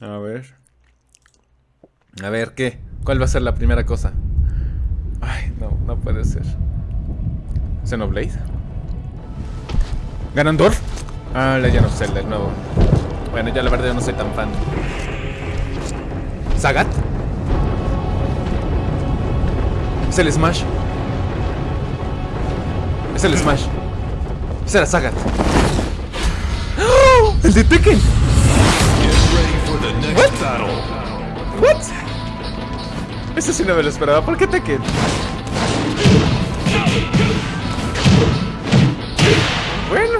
A ver. A ver, ¿qué? ¿Cuál va a ser la primera cosa? Ay, no, no puede ser. ¿Xenoblade? ¿Ganondorf? Ah, Legend of Zelda, el nuevo. Bueno, ya la verdad yo no soy tan fan. ¿Sagat? Es el Smash. Es el Smash. Es el Sagat. ¡Oh! ¡El de Tekken! What? What? Eso sí no me lo esperaba. ¿Por qué Tekken? Bueno.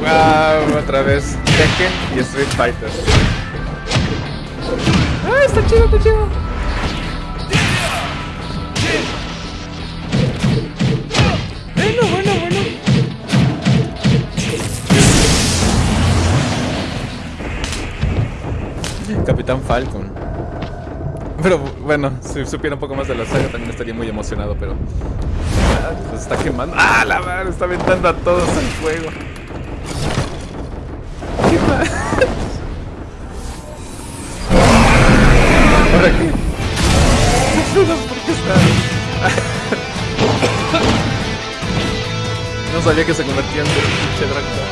Wow, otra vez Tekken y Street Fighter. Ah, está chido, está chido. Capitán Falcon. Pero bueno, si supiera un poco más de la saga también estaría muy emocionado, pero... Ah, se está quemando. ¡Ah, la madre! Está aventando a todos al fuego. ¿Qué qué? ¿Por qué está...? No sabía que se convertía en un pinche Drácula.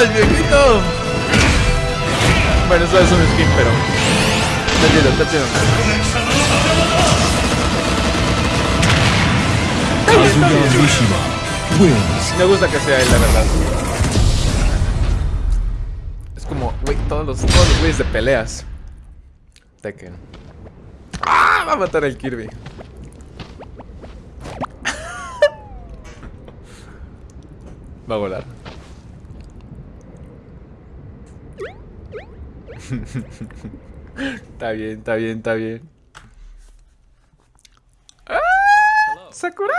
¡Oh, el viejito! Bueno, eso es un skin, pero... Está chido, está chido. Me gusta que sea él, la verdad. Es como, güey, todos los, todos los güeyes de peleas. Tekken. ¡Ah! Va a matar al Kirby. Va a volar. Está bien, está bien, está bien. ¡Ah! Sakurai.